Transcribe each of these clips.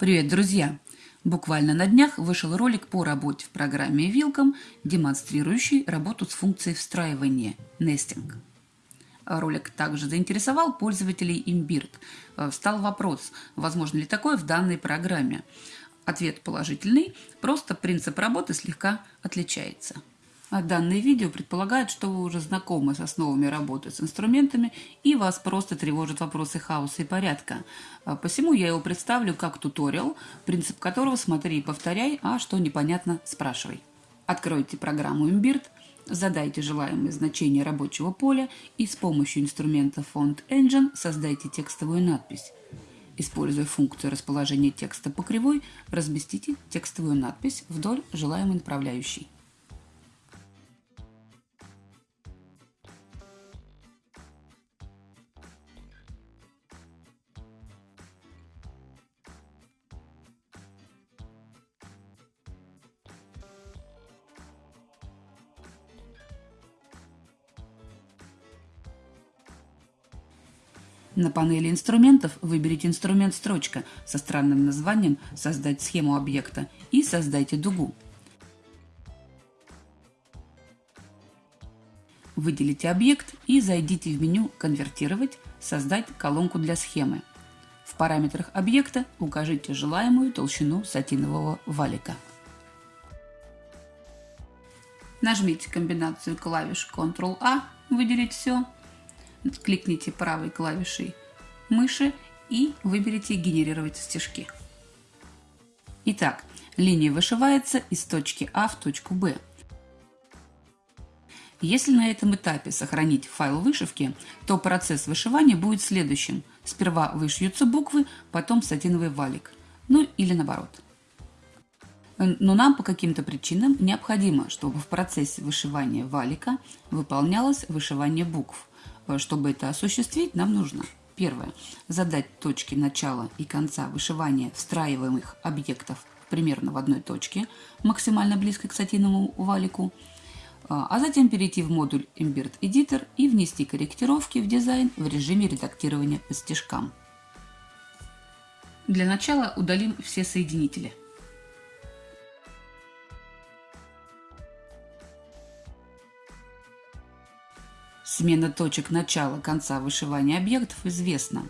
Привет, друзья! Буквально на днях вышел ролик по работе в программе Wilcom, демонстрирующий работу с функцией встраивания nesting. Ролик также заинтересовал пользователей Imbird. Встал вопрос, возможно ли такое в данной программе. Ответ положительный, просто принцип работы слегка отличается. А данное видео предполагает, что вы уже знакомы с основами работы с инструментами и вас просто тревожат вопросы хаоса и порядка. А посему я его представлю как туториал, принцип которого смотри и повторяй, а что непонятно спрашивай. Откройте программу Imbird, задайте желаемое значение рабочего поля и с помощью инструмента Font Engine создайте текстовую надпись. Используя функцию расположения текста по кривой, разместите текстовую надпись вдоль желаемой направляющей. На панели инструментов выберите инструмент «Строчка» со странным названием «Создать схему объекта» и создайте дугу. Выделите объект и зайдите в меню «Конвертировать», «Создать колонку для схемы». В параметрах объекта укажите желаемую толщину сатинового валика. Нажмите комбинацию клавиш Ctrl-A, выделить все кликните правой клавишей мыши и выберите «Генерировать стежки». Итак, линия вышивается из точки А в точку Б. Если на этом этапе сохранить файл вышивки, то процесс вышивания будет следующим. Сперва вышьются буквы, потом сатиновый валик. Ну или наоборот. Но нам по каким-то причинам необходимо, чтобы в процессе вышивания валика выполнялось вышивание букв. Чтобы это осуществить, нам нужно первое – задать точки начала и конца вышивания встраиваемых объектов примерно в одной точке, максимально близко к сатиновому валику, а, а затем перейти в модуль Embed Editor и внести корректировки в дизайн в режиме редактирования по стежкам. Для начала удалим все соединители. Смена точек начала-конца вышивания объектов известна.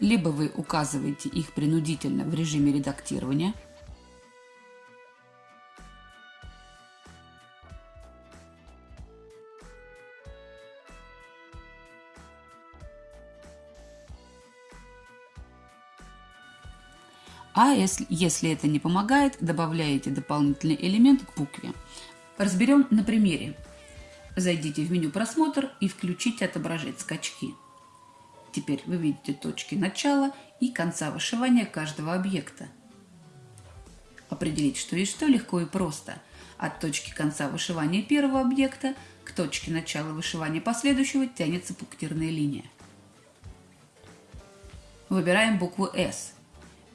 Либо вы указываете их принудительно в режиме редактирования, А если, если это не помогает, добавляете дополнительный элемент к букве. Разберем на примере. Зайдите в меню «Просмотр» и включите «Отображать скачки». Теперь вы видите точки начала и конца вышивания каждого объекта. Определить, что есть что, легко и просто. От точки конца вышивания первого объекта к точке начала вышивания последующего тянется пунктирная линия. Выбираем букву «С».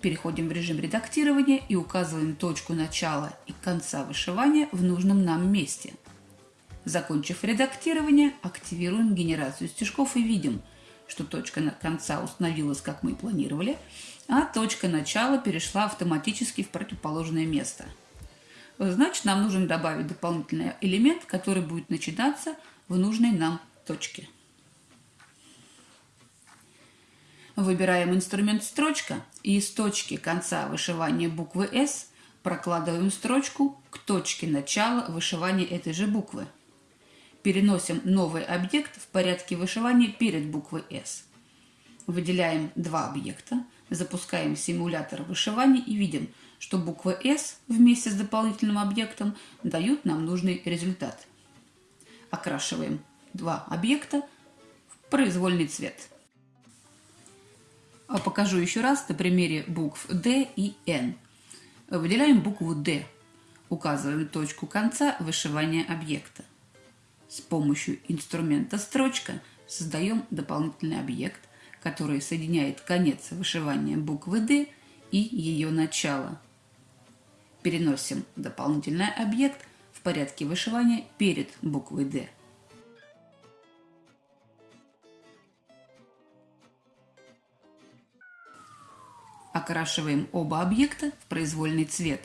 Переходим в режим редактирования и указываем точку начала и конца вышивания в нужном нам месте – Закончив редактирование, активируем генерацию стежков и видим, что точка конца установилась, как мы и планировали, а точка начала перешла автоматически в противоположное место. Значит, нам нужно добавить дополнительный элемент, который будет начинаться в нужной нам точке. Выбираем инструмент «Строчка» и из точки конца вышивания буквы «С» прокладываем строчку к точке начала вышивания этой же буквы переносим новый объект в порядке вышивания перед буквой S. Выделяем два объекта, запускаем симулятор вышивания и видим, что буква S вместе с дополнительным объектом дают нам нужный результат. Окрашиваем два объекта в произвольный цвет. А покажу еще раз на примере букв D и N. Выделяем букву D. Указываем точку конца вышивания объекта. С помощью инструмента «Строчка» создаем дополнительный объект, который соединяет конец вышивания буквы «Д» и ее начало. Переносим дополнительный объект в порядке вышивания перед буквой «Д». Окрашиваем оба объекта в произвольный цвет.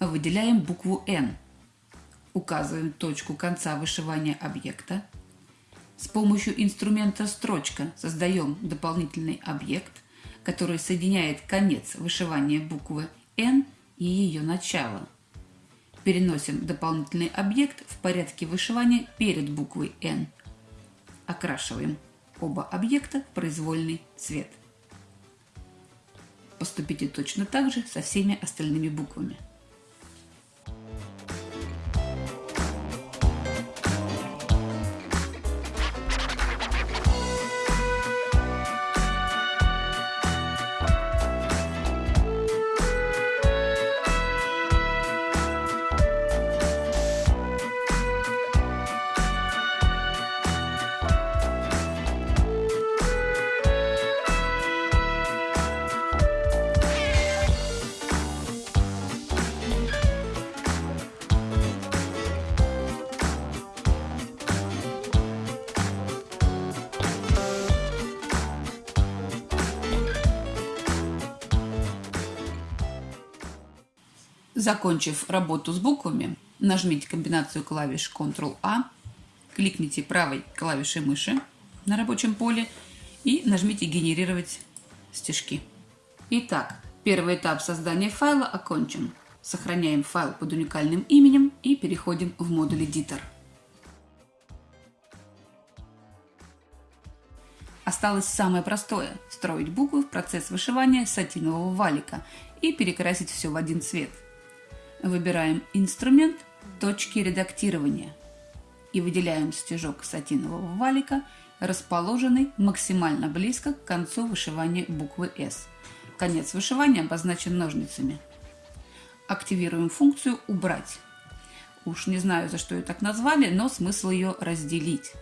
Выделяем букву N. Указываем точку конца вышивания объекта. С помощью инструмента «Строчка» создаем дополнительный объект, который соединяет конец вышивания буквы N и ее начало. Переносим дополнительный объект в порядке вышивания перед буквой N. Окрашиваем оба объекта в произвольный цвет. Поступите точно так же со всеми остальными буквами. Закончив работу с буквами, нажмите комбинацию клавиш Ctrl-A, кликните правой клавишей мыши на рабочем поле и нажмите «Генерировать стежки». Итак, первый этап создания файла окончен. Сохраняем файл под уникальным именем и переходим в модуль Editor. Осталось самое простое – встроить буквы в процесс вышивания сатинового валика и перекрасить все в один цвет – Выбираем инструмент «Точки редактирования» и выделяем стежок сатинового валика, расположенный максимально близко к концу вышивания буквы «С». Конец вышивания обозначен ножницами. Активируем функцию «Убрать». Уж не знаю, за что ее так назвали, но смысл ее разделить.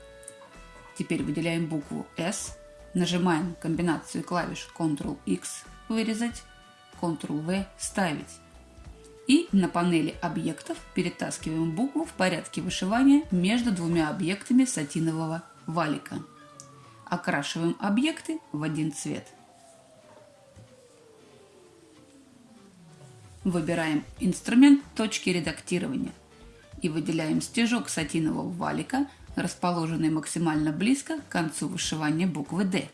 Теперь выделяем букву «С», нажимаем комбинацию клавиш Ctrl-X «Вырезать», Ctrl-V «Ставить» и на панели объектов перетаскиваем букву в порядке вышивания между двумя объектами сатинового валика. Окрашиваем объекты в один цвет. Выбираем инструмент точки редактирования и выделяем стежок сатинового валика, расположенный максимально близко к концу вышивания буквы D.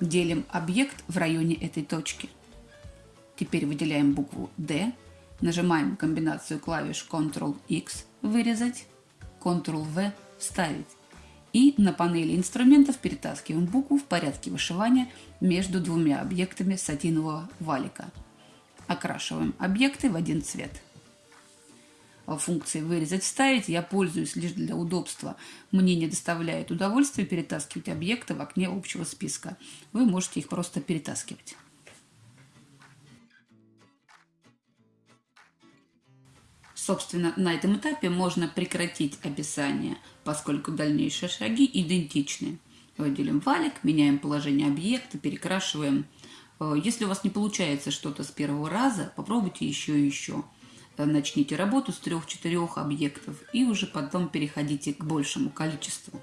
Делим объект в районе этой точки. Теперь выделяем букву D Нажимаем комбинацию клавиш Ctrl-X «Вырезать», Ctrl-V «Вставить». И на панели инструментов перетаскиваем букву в порядке вышивания между двумя объектами сатинового валика. Окрашиваем объекты в один цвет. Функцией «Вырезать», «Вставить» я пользуюсь лишь для удобства. Мне не доставляет удовольствия перетаскивать объекты в окне общего списка. Вы можете их просто перетаскивать. Собственно, на этом этапе можно прекратить описание, поскольку дальнейшие шаги идентичны. Выделим валик, меняем положение объекта, перекрашиваем. Э, если у вас не получается что-то с первого раза, попробуйте еще и еще. Э, начните работу с трех-четырех объектов и уже потом переходите к большему количеству.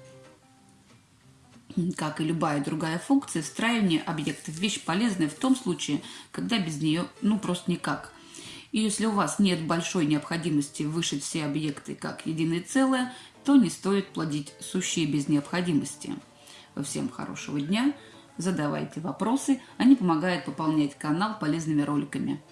Как и любая другая функция, встраивание объектов – вещь полезная в том случае, когда без нее ну просто никак. И если у вас нет большой необходимости вышить все объекты как единое целое, то не стоит плодить сущие без необходимости. Всем хорошего дня, задавайте вопросы, они помогают пополнять канал полезными роликами.